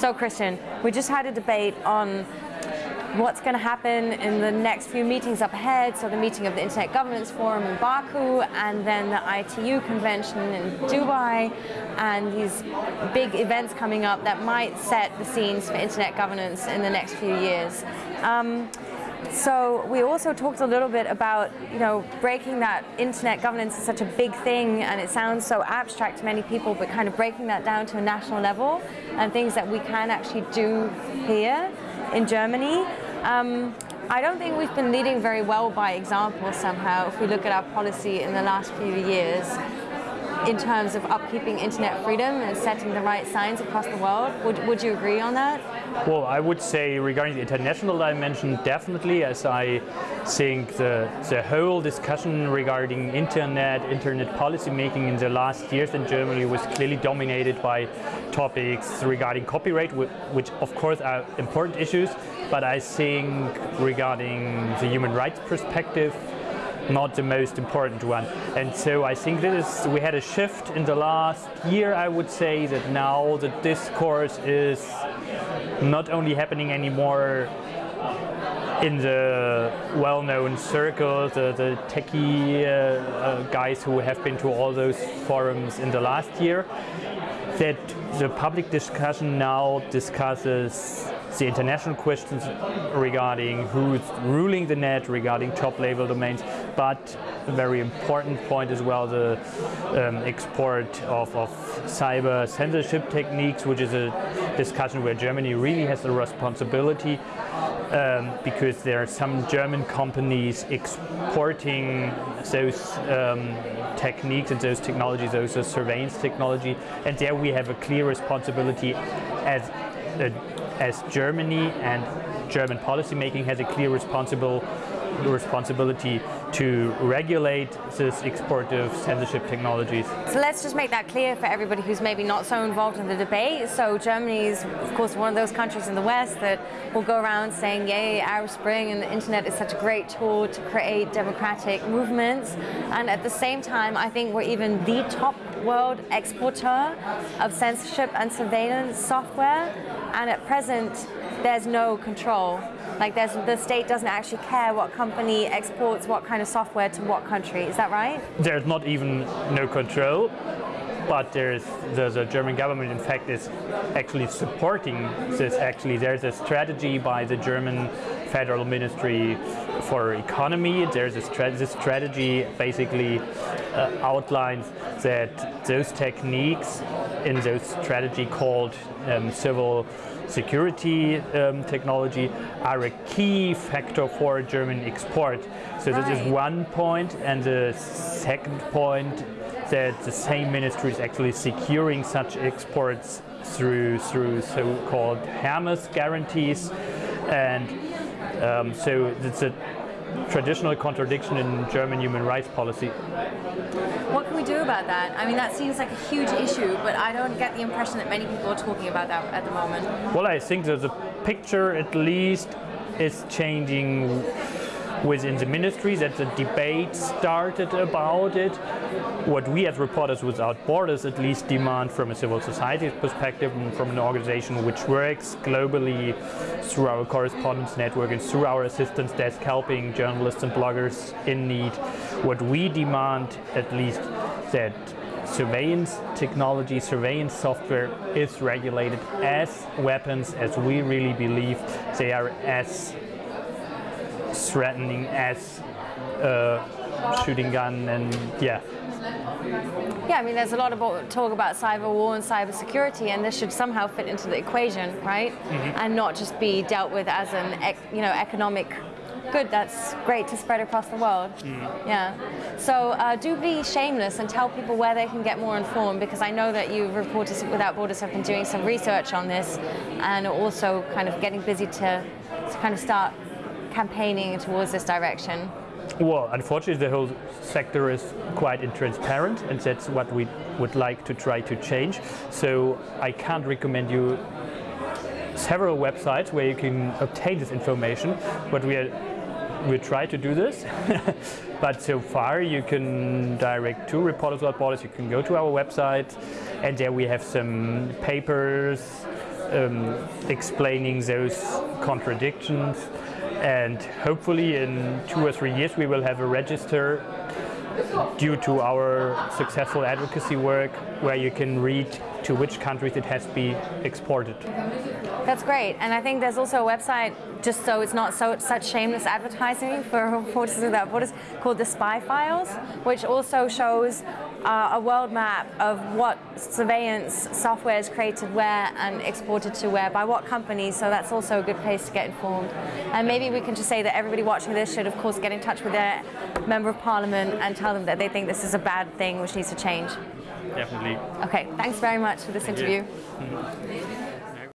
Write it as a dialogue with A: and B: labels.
A: So Christian, we just had a debate on what's going to happen in the next few meetings up ahead, so the meeting of the Internet Governance Forum in Baku and then the ITU convention in Dubai and these big events coming up that might set the scenes for Internet governance in the next few years. Um, so we also talked a little bit about, you know, breaking that internet governance is such a big thing and it sounds so abstract to many people, but kind of breaking that down to a national level and things that we can actually do here in Germany. Um, I don't think we've been leading very well by example somehow if we look at our policy in the last few years in terms of upkeeping internet freedom and setting the right signs across the world. Would, would you agree on that?
B: Well, I would say regarding the international dimension, definitely, as I think the, the whole discussion regarding internet, internet policy making in the last years in Germany was clearly dominated by topics regarding copyright, which of course are important issues, but I think regarding the human rights perspective, not the most important one. And so I think this is, we had a shift in the last year, I would say, that now the discourse is not only happening anymore in the well-known circles, the, the techie uh, uh, guys who have been to all those forums in the last year, that the public discussion now discusses the international questions regarding who's ruling the net, regarding top-level domains, but a very important point as well, the um, export of, of cyber censorship techniques, which is a discussion where Germany really has the responsibility um, because there are some German companies exporting those um, techniques and those technologies, those surveillance technology, and there we have a clear responsibility as a as Germany and German policymaking has a clear responsible responsibility to regulate this export of censorship technologies.
A: So let's just make that clear for everybody who's maybe not so involved in the debate. So Germany is, of course, one of those countries in the West that will go around saying, yay, Arab Spring and the internet is such a great tool to create democratic movements. And at the same time, I think we're even the top world exporter of censorship and surveillance software. And at present, there's no control. Like there's, the state doesn't actually care what company exports what kind of software to what country. Is that right?
B: There's not even no control, but there's the, the German government in fact is actually supporting this actually. There's a strategy by the German Federal Ministry for Economy. There's a stra this strategy basically uh, outlines that those techniques in those strategy called um, civil security um, technology are a key factor for German export. So right. this is one point and the second point that the same ministry is actually securing such exports through through so-called Hermes guarantees and um, so it's a traditional contradiction in German human rights policy.
A: What can we do about that? I mean, that seems like a huge issue, but I don't get the impression that many people are talking about that at the moment.
B: Well, I think that the picture at least is changing within the ministry that the debate started about it. What we as Reporters Without Borders at least demand from a civil society perspective and from an organization which works globally through our correspondence network and through our assistance desk helping journalists and bloggers in need. What we demand at least that surveillance technology, surveillance software is regulated as weapons as we really believe they are as threatening as a shooting gun and yeah.
A: Yeah, I mean, there's a lot of talk about cyber war and cyber security, and this should somehow fit into the equation, right? Mm -hmm. And not just be dealt with as an, you know, economic good. That's great to spread across the world. Mm. Yeah. So uh, do be shameless and tell people where they can get more informed, because I know that you, Reporters Without Borders, have been doing some research on this, and also kind of getting busy to, to kind of start campaigning towards this direction?
B: Well, unfortunately, the whole sector is quite intransparent, and that's what we would like to try to change. So I can't recommend you several websites where you can obtain this information, but we are we try to do this. but so far you can direct to Reporters Without Borders, you can go to our website and there we have some papers um, explaining those contradictions. And hopefully, in two or three years, we will have a register due to our successful advocacy work where you can read to which countries it has been exported.
A: That's great, and I think there's also a website just so it's not so such shameless advertising for Reporters Without Borders called the Spy Files, which also shows uh, a world map of what surveillance software is created where and exported to where by what companies. So that's also a good place to get informed. And maybe we can just say that everybody watching this should, of course, get in touch with their member of parliament and tell them that they think this is a bad thing which needs to change.
B: Definitely.
A: Okay, thanks very much for this
B: Thank
A: interview.